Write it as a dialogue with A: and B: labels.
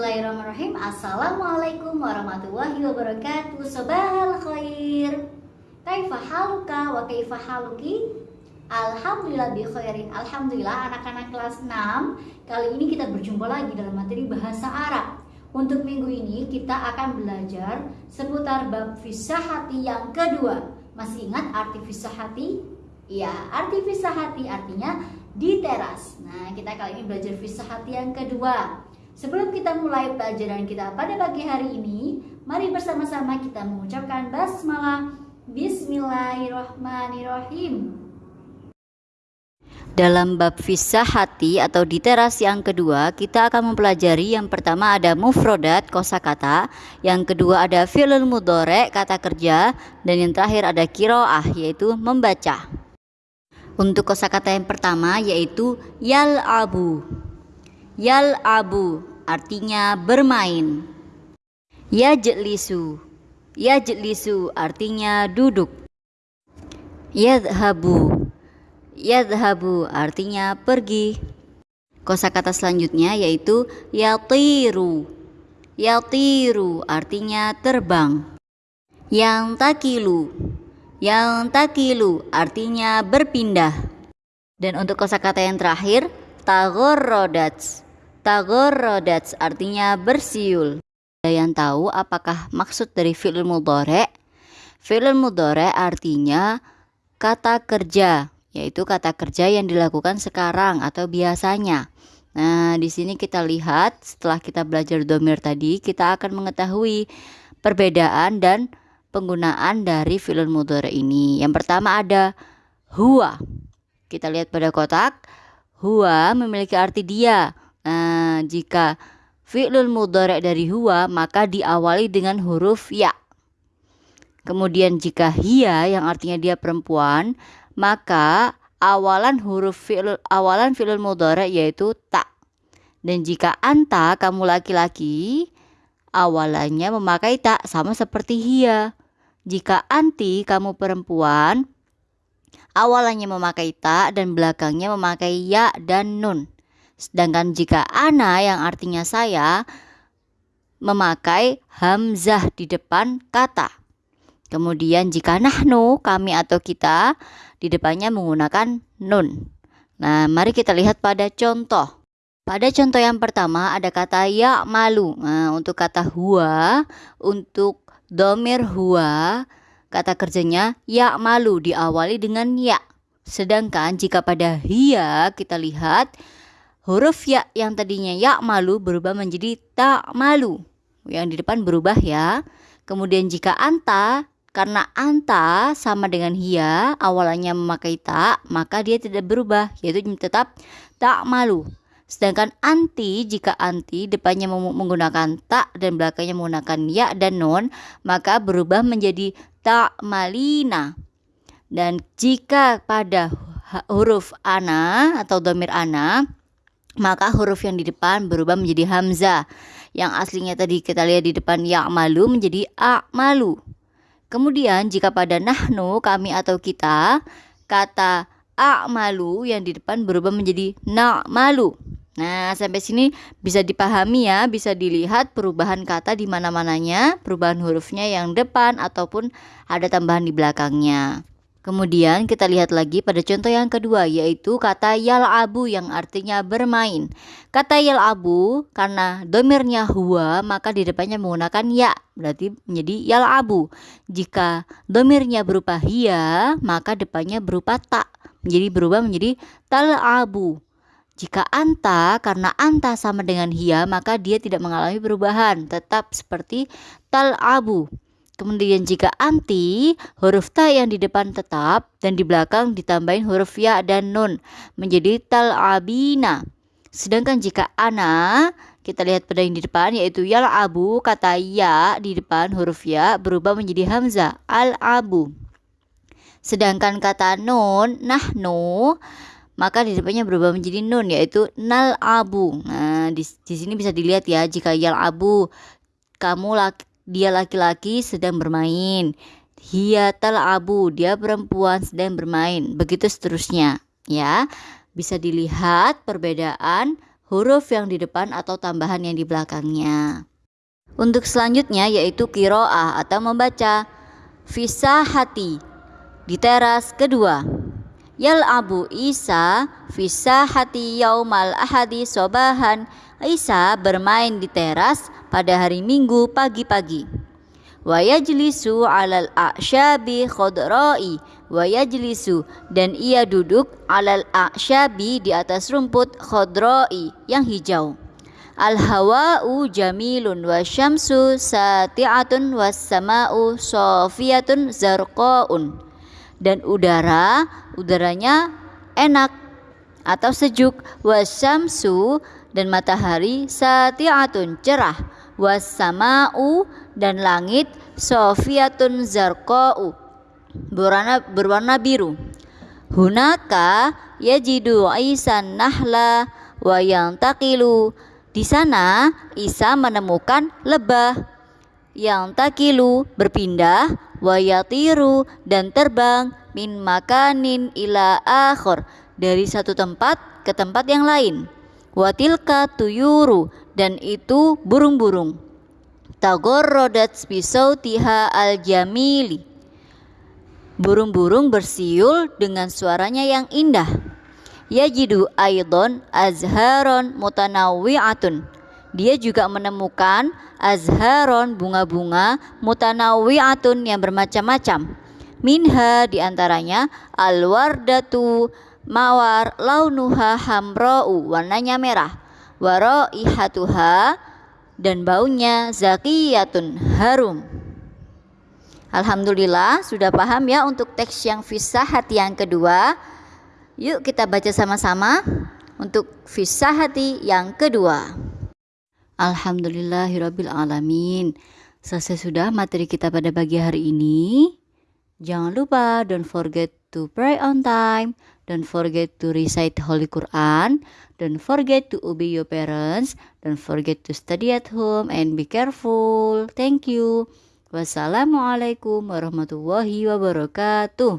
A: Bismillahirrahmanirrahim. Assalamualaikum warahmatullahi wabarakatuh Sobal khair. Kaifa haluka wa kaifa haluki? Alhamdulillah bi khairin. Alhamdulillah anak-anak kelas 6 Kali ini kita berjumpa lagi dalam materi bahasa Arab. Untuk minggu ini kita akan belajar seputar bab hati yang kedua. Masih ingat arti hati? Ya, arti hati artinya di teras. Nah, kita kali ini belajar hati yang kedua Sebelum kita mulai pelajaran kita pada pagi hari ini, mari bersama-sama kita mengucapkan basmalah Bismillahirrahmanirrahim.
B: Dalam bab fisah hati atau di teras yang kedua, kita akan mempelajari yang pertama ada mufrodat kosakata, yang kedua ada fi'lul mudore kata kerja, dan yang terakhir ada kiroah yaitu membaca. Untuk kosakata yang pertama yaitu yal abu. Yal abu artinya bermain. Yajlisu. Yajlisu artinya duduk. Yadhabu. Yadhabu artinya pergi. Kosakata selanjutnya yaitu yatiru. Yatiru artinya terbang. Yang takilu. Yang takilu artinya berpindah. Dan untuk kosakata yang terakhir, tagorrodats Tagorrodats artinya bersiul. Ada yang tahu apakah maksud dari fi'il mudhari? Fi'il mudhari artinya kata kerja, yaitu kata kerja yang dilakukan sekarang atau biasanya. Nah, di sini kita lihat setelah kita belajar domir tadi, kita akan mengetahui perbedaan dan penggunaan dari fi'il mudhari ini. Yang pertama ada huwa. Kita lihat pada kotak, huwa memiliki arti dia. Nah, jika fi'lul mudhari dari huwa maka diawali dengan huruf ya. Kemudian jika hiya yang artinya dia perempuan, maka awalan huruf fi'lul awalan fi'lul mudhari yaitu ta. Dan jika anta kamu laki-laki, awalannya memakai tak sama seperti hiya. Jika anti kamu perempuan, awalannya memakai tak dan belakangnya memakai ya dan nun. Sedangkan jika ana yang artinya saya memakai hamzah di depan kata. Kemudian jika nahnu kami atau kita di depannya menggunakan nun. Nah, mari kita lihat pada contoh. Pada contoh yang pertama ada kata ya malu. Nah, untuk kata huwa, untuk domir huwa, kata kerjanya ya malu diawali dengan ya. Sedangkan jika pada hiya kita lihat huruf ya yang tadinya ya malu berubah menjadi tak malu. Yang di depan berubah ya. Kemudian jika anta karena anta sama dengan hia awalnya memakai tak maka dia tidak berubah yaitu tetap tak malu. Sedangkan anti jika anti depannya menggunakan tak dan belakangnya menggunakan ya dan non maka berubah menjadi tak malina. Dan jika pada huruf ana atau domir ana maka huruf yang di depan berubah menjadi hamzah. Yang aslinya tadi kita lihat di depan malu menjadi malu. Kemudian jika pada nahnu kami atau kita kata malu yang di depan berubah menjadi malu. Nah, sampai sini bisa dipahami ya, bisa dilihat perubahan kata di mana-mananya, perubahan hurufnya yang depan ataupun ada tambahan di belakangnya. Kemudian kita lihat lagi pada contoh yang kedua yaitu kata yal abu yang artinya bermain. Kata yal abu karena domirnya huwa maka di depannya menggunakan ya berarti menjadi yal abu. Jika domirnya berupa hiya maka depannya berupa tak menjadi berubah menjadi tal abu. Jika anta karena anta sama dengan hiya maka dia tidak mengalami perubahan tetap seperti tal abu. Kemudian jika anti, huruf ta yang di depan tetap dan di belakang ditambahin huruf ya dan nun menjadi tal'abina. Sedangkan jika ana, kita lihat pada yang di depan yaitu yal abu, kata ya di depan huruf ya berubah menjadi hamzah al-abu. Sedangkan kata nun, nahnu, maka di depannya berubah menjadi nun yaitu nal abu. Nah, di, di sini bisa dilihat ya jika yal abu kamu laki dia laki-laki sedang bermain. Hia abu, dia perempuan sedang bermain. Begitu seterusnya, ya. Bisa dilihat perbedaan huruf yang di depan atau tambahan yang di belakangnya. Untuk selanjutnya yaitu kiroah atau membaca hati di teras kedua. Yal Abu Isa hati yaumal ahadi sobahan Isa bermain di teras pada hari Minggu pagi-pagi. Wa yajlisu alal a'syabi khodrai wa dan ia duduk alal a'syabi di atas rumput khodrai yang hijau. Al hawa'u jamilun wa syamsu sati'atun was sama'u sofiyatun zarqaun. Dan udara, udaranya enak atau sejuk. Wasyamsu dan matahari sati'atun cerah. Was sama'u dan langit sofiyatun zarqa'u berwarna berwarna biru. Hunaka yajidu aisan nahla wa yang takilu di sana Isa menemukan lebah. Yang takilu berpindah wayatiru dan terbang min makanin ila akhir dari satu tempat ke tempat yang lain. Watilka tuyuru dan itu burung-burung. Tagorrodat tiha al jamili burung-burung bersiul dengan suaranya yang indah. Yajidu aidon azharon mutanawwi'atun dia juga menemukan azharon bunga-bunga mutanawwi'atun yang bermacam-macam. Minha di antaranya alwardatu mawar launuha hamra'u warnanya merah. Ihatuha dan baunya zakiyatun harum. Alhamdulillah sudah paham ya untuk teks yang fisah hati yang kedua. Yuk kita baca sama-sama untuk hati yang kedua. Alhamdulillahirabbil alamin. Selesai sudah materi kita pada pagi hari ini. Jangan lupa don't forget to pray on time, don't forget to recite Holy Quran, don't forget to obey your parents, don't forget to study at home and be careful. Thank you. Wassalamualaikum warahmatullahi wabarakatuh.